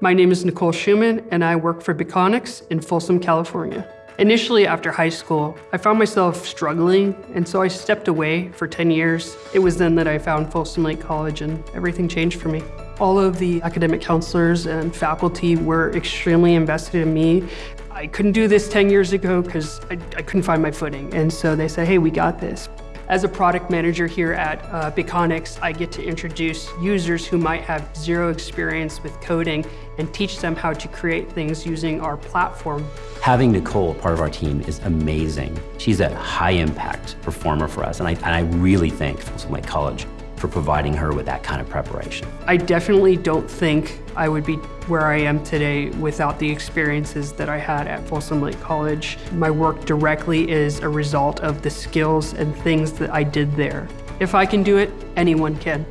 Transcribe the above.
My name is Nicole Schumann, and I work for Biconics in Folsom, California. Initially, after high school, I found myself struggling, and so I stepped away for 10 years. It was then that I found Folsom Lake College, and everything changed for me. All of the academic counselors and faculty were extremely invested in me. I couldn't do this 10 years ago because I, I, couldn't find my footing, and so they said, hey, we got this. As a product manager here at uh, Biconics, I get to introduce users who might have zero experience with coding and teach them how to create things using our platform. Having Nicole part of our team is amazing. She's a high impact performer for us, and I, and I really thank Folsom Lake College for providing her with that kind of preparation. I definitely don't think I would be where I am today without the experiences that I had at Folsom Lake College. My work directly is a result of the skills and things that I did there. If I can do it, anyone can.